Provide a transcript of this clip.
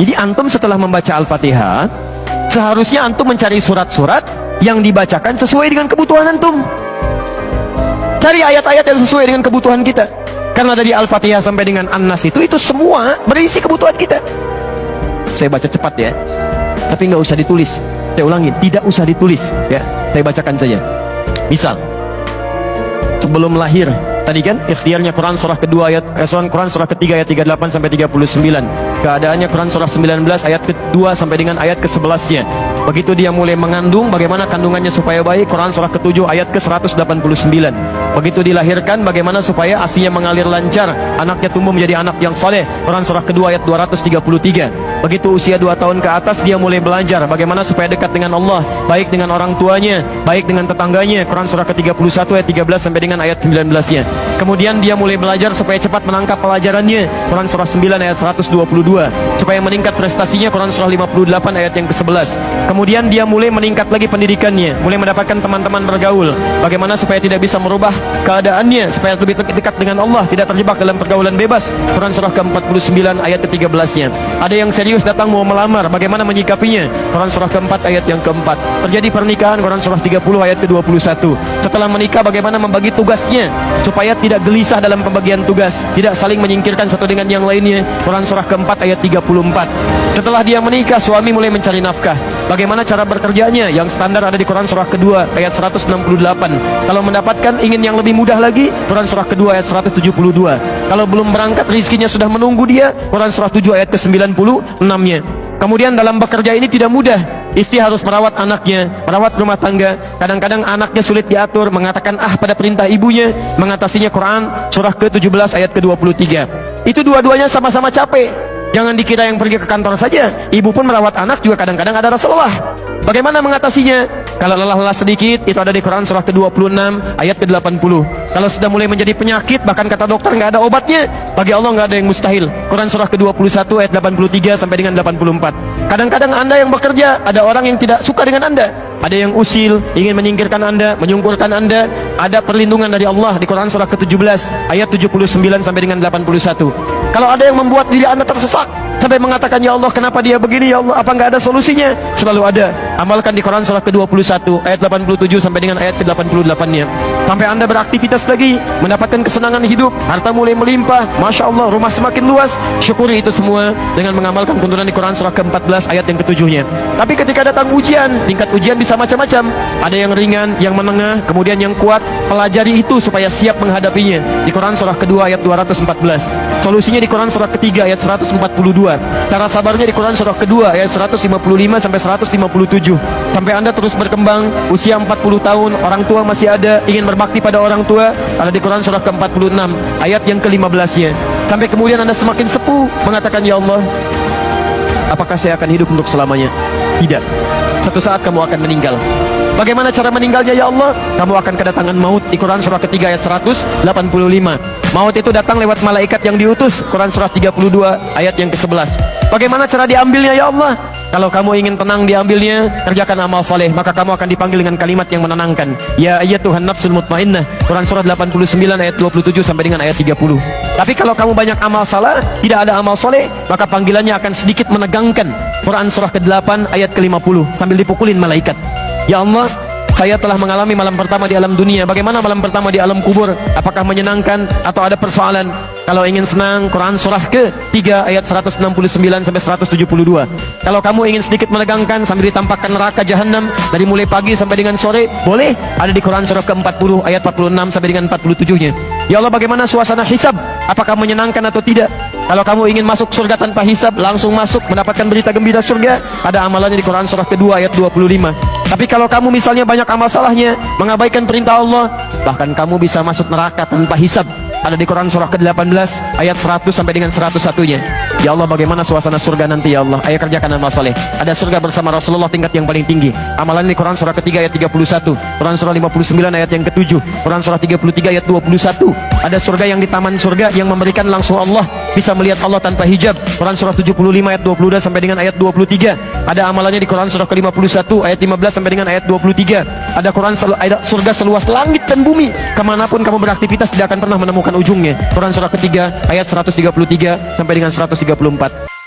Jadi antum setelah membaca Al-Fatihah, seharusnya antum mencari surat-surat yang dibacakan sesuai dengan kebutuhan antum. Cari ayat-ayat yang sesuai dengan kebutuhan kita. Karena dari Al-Fatihah sampai dengan An-Nas itu, itu semua berisi kebutuhan kita. Saya baca cepat ya. Tapi nggak usah ditulis. Saya ulangi, tidak usah ditulis. Ya, saya bacakan saja. Misal, sebelum lahir tadi kan? Ikhtiarnya Quran surah kedua ayat eh, Quran surah ketiga ayat 38 sampai 39 keadaannya Quran surah 19 ayat kedua sampai dengan ayat ke-11 nya begitu dia mulai mengandung bagaimana kandungannya supaya baik? Quran surah ketujuh ayat ke-189 begitu dilahirkan bagaimana supaya asinya mengalir lancar anaknya tumbuh menjadi anak yang soleh Quran surah kedua ayat 233 begitu usia 2 tahun ke atas dia mulai belajar bagaimana supaya dekat dengan Allah baik dengan orang tuanya baik dengan tetangganya Quran surah ke-31 ayat 13 sampai dengan ayat 19 nya Kemudian dia mulai belajar supaya cepat menangkap pelajarannya. Quran surah 9 ayat 122. Supaya meningkat prestasinya Quran surah 58 ayat yang ke-11. Kemudian dia mulai meningkat lagi pendidikannya, mulai mendapatkan teman-teman bergaul. Bagaimana supaya tidak bisa merubah keadaannya, supaya lebih dekat dengan Allah, tidak terjebak dalam pergaulan bebas. Quran surah ke-49 ayat ke-13-nya. Ada yang serius datang mau melamar, bagaimana menyikapinya? Quran surah ke-4 ayat yang ke-4. Terjadi pernikahan Quran surah 30 ayat ke-21. Setelah menikah bagaimana membagi tugasnya supaya tidak gelisah dalam pembagian tugas, tidak saling menyingkirkan satu dengan yang lainnya. Quran surah keempat ayat 34. Setelah dia menikah, suami mulai mencari nafkah. Bagaimana cara bekerjanya? Yang standar ada di Quran surah kedua ayat 168. Kalau mendapatkan ingin yang lebih mudah lagi, Quran surah kedua ayat 172. Kalau belum berangkat rizkinya sudah menunggu dia, Quran surah 7 ayat ke-96-nya. Kemudian dalam bekerja ini tidak mudah. Istri harus merawat anaknya, merawat rumah tangga. Kadang-kadang anaknya sulit diatur, mengatakan ah pada perintah ibunya, mengatasinya Quran surah ke-17 ayat ke-23. Itu dua-duanya sama-sama capek. Jangan dikira yang pergi ke kantor saja. Ibu pun merawat anak juga kadang-kadang ada rasa lelah. Bagaimana mengatasinya? Kalau lelah-lelah sedikit, itu ada di Quran surah ke-26 ayat ke-80. Kalau sudah mulai menjadi penyakit, bahkan kata dokter nggak ada obatnya, bagi Allah nggak ada yang mustahil. Quran surah ke-21 ayat 83 sampai dengan 84. Kadang-kadang Anda yang bekerja, ada orang yang tidak suka dengan Anda. Ada yang usil, ingin menyingkirkan Anda, menyungkurkan Anda. Ada perlindungan dari Allah di Quran surah ke-17 ayat 79 sampai dengan 81. Kalau ada yang membuat diri Anda tersesat sampai mengatakan ya Allah kenapa dia begini ya Allah apa enggak ada solusinya? Selalu ada. Amalkan di Quran surah ke-21 ayat 87 sampai dengan ayat ke-88-nya. Sampai Anda beraktivitas lagi, mendapatkan kesenangan hidup, harta mulai melimpah, Masya Allah, rumah semakin luas, syukuri itu semua dengan mengamalkan tuntunan di Quran surah ke-14 ayat yang ke-7-nya. Tapi ketika datang ujian, tingkat ujian bisa macam-macam. Ada yang ringan, yang menengah, kemudian yang kuat, pelajari itu supaya siap menghadapinya. Di Quran surah kedua ayat 214. Solusinya di Quran surah ketiga ayat 142. Cara sabarnya di Quran surah kedua ayat 155 sampai 157. Sampai Anda terus berkembang, usia 40 tahun, orang tua masih ada, ingin berbakti pada orang tua, ada di Quran surah ke-46 ayat yang ke-15-nya. Sampai kemudian Anda semakin sepuh mengatakan ya Allah, apakah saya akan hidup untuk selamanya? Tidak. Satu saat kamu akan meninggal. Bagaimana cara meninggalnya ya Allah? Kamu akan kedatangan maut di Quran surah ketiga ayat 185. Maut itu datang lewat malaikat yang diutus. Quran surah 32 ayat yang ke-11. Bagaimana cara diambilnya ya Allah? Kalau kamu ingin tenang diambilnya, kerjakan amal soleh, maka kamu akan dipanggil dengan kalimat yang menenangkan. Ya ayat Tuhan nafsul mutmainnah. Quran surah 89 ayat 27 sampai dengan ayat 30. Tapi kalau kamu banyak amal salah, tidak ada amal soleh, maka panggilannya akan sedikit menegangkan. Quran surah ke-8 ayat ke-50 sambil dipukulin malaikat. Ya Allah, saya telah mengalami malam pertama di alam dunia. Bagaimana malam pertama di alam kubur? Apakah menyenangkan atau ada persoalan? Kalau ingin senang, Quran surah ke-3 ayat 169 sampai 172. Kalau kamu ingin sedikit menegangkan sambil ditampakkan neraka jahanam dari mulai pagi sampai dengan sore, boleh. Ada di Quran surah ke-40 ayat 46 sampai dengan 47-nya. Ya Allah, bagaimana suasana hisab? Apakah menyenangkan atau tidak? Kalau kamu ingin masuk surga tanpa hisab, langsung masuk mendapatkan berita gembira surga, ada amalannya di Quran surah kedua ayat 25. Tapi kalau kamu misalnya banyak amal salahnya, mengabaikan perintah Allah, bahkan kamu bisa masuk neraka tanpa hisab ada di Quran surah ke-18 ayat 100 sampai dengan 101-nya. Ya Allah, bagaimana suasana surga nanti ya Allah? Ayo kerjakan amal saleh. Ada surga bersama Rasulullah tingkat yang paling tinggi. Amalan di Quran surah ketiga ayat 31, Quran surah 59 ayat yang ke-7, Quran surah 33 ayat 21. Ada surga yang di taman surga yang memberikan langsung Allah, bisa melihat Allah tanpa hijab. Quran surah 75 ayat 22 sampai dengan ayat 23. Ada amalannya di Quran surah ke-51 ayat 15 sampai dengan ayat 23. Ada Quran ada surga seluas langit dan bumi. Ke mana pun kamu beraktivitas tidak akan pernah menemukan ujungnya. Quran surah ketiga ayat 133 sampai dengan 134.